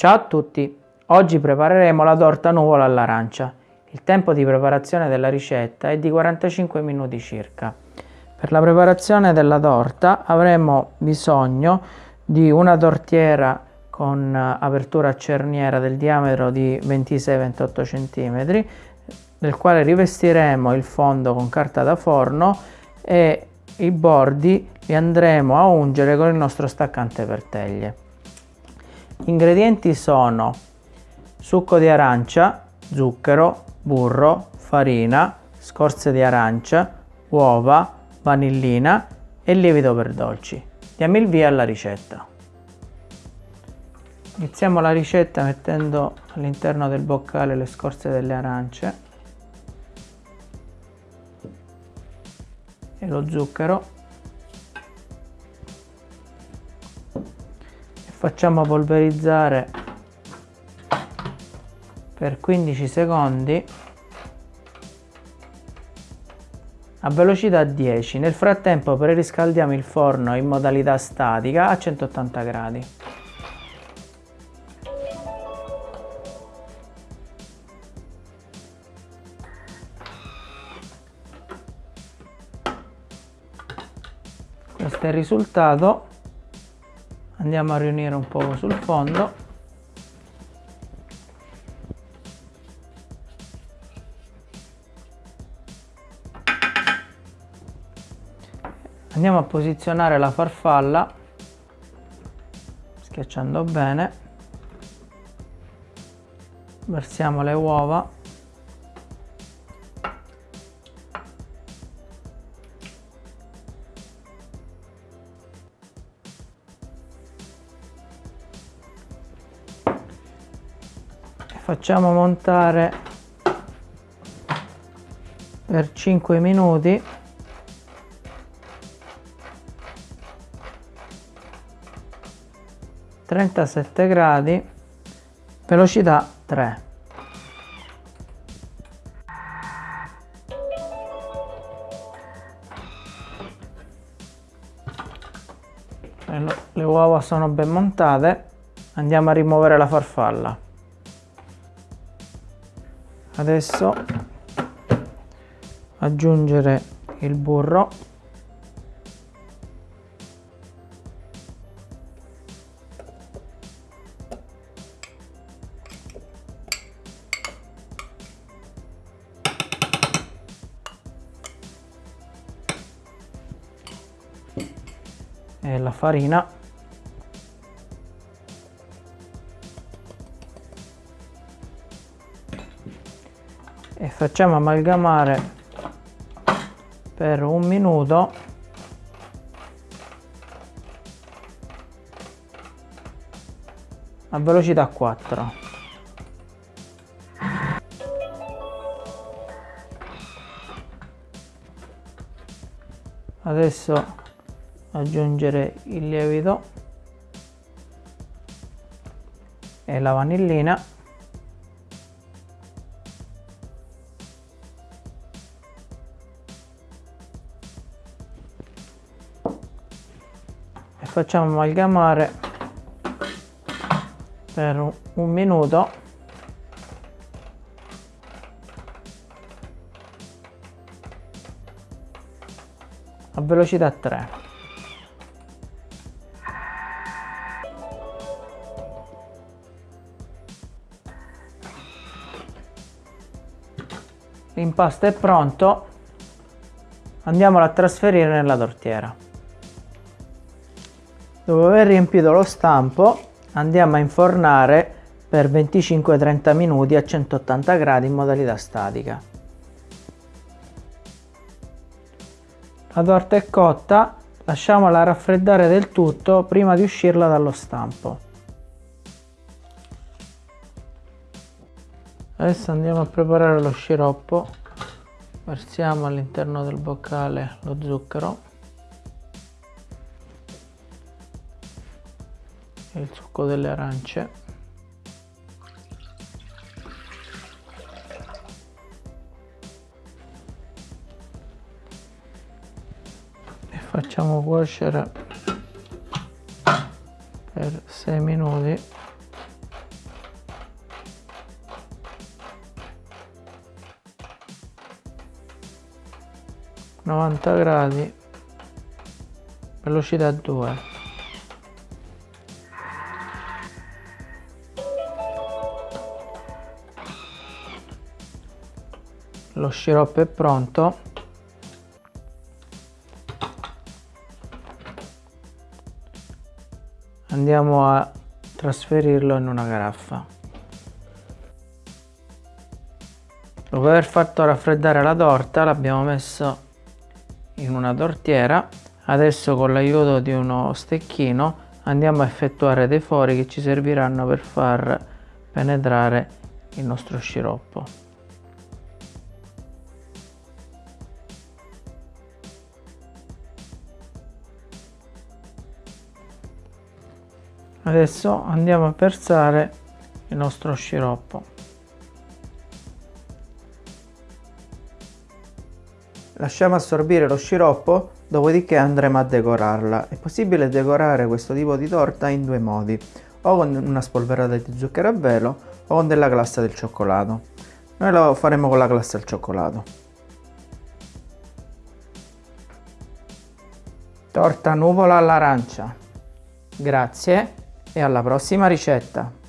Ciao a tutti! Oggi prepareremo la torta nuvola all'arancia. Il tempo di preparazione della ricetta è di 45 minuti circa. Per la preparazione della torta avremo bisogno di una tortiera con apertura a cerniera del diametro di 26-28 cm nel quale rivestiremo il fondo con carta da forno e i bordi li andremo a ungere con il nostro staccante per teglie. Ingredienti sono succo di arancia, zucchero, burro, farina, scorze di arancia, uova, vanillina e lievito per dolci. Diamo il via alla ricetta. Iniziamo la ricetta mettendo all'interno del boccale le scorze delle arance e lo zucchero facciamo polverizzare per 15 secondi a velocità 10 nel frattempo preriscaldiamo il forno in modalità statica a 180 gradi. Questo è il risultato andiamo a riunire un po' sul fondo. Andiamo a posizionare la farfalla schiacciando bene. Versiamo le uova facciamo montare per 5 minuti. Trentasette gradi velocità 3 le uova sono ben montate. Andiamo a rimuovere la farfalla adesso aggiungere il burro. E la farina e facciamo amalgamare per un minuto. A velocità 4 adesso aggiungere il lievito e la vanillina facciamo amalgamare per un minuto. A velocità 3 l'impasto è pronto. Andiamolo a trasferire nella tortiera Dopo aver riempito lo stampo andiamo a infornare per 25-30 minuti a 180 gradi in modalità statica. La torta è cotta, lasciamola raffreddare del tutto prima di uscirla dallo stampo. Adesso andiamo a preparare lo sciroppo, versiamo all'interno del boccale lo zucchero il succo delle arance. E facciamo cuocere per 6 minuti. gradi velocità 2 lo sciroppo è pronto. Andiamo a trasferirlo in una caraffa dopo aver fatto raffreddare la torta l'abbiamo messo in una tortiera. Adesso con l'aiuto di uno stecchino andiamo a effettuare dei fori che ci serviranno per far penetrare il nostro sciroppo adesso andiamo a versare il nostro sciroppo. Lasciamo assorbire lo sciroppo dopodiché andremo a decorarla. È possibile decorare questo tipo di torta in due modi o con una spolverata di zucchero a velo o con della glassa del cioccolato. Noi lo faremo con la glassa al cioccolato. Torta nuvola all'arancia. Grazie e alla prossima ricetta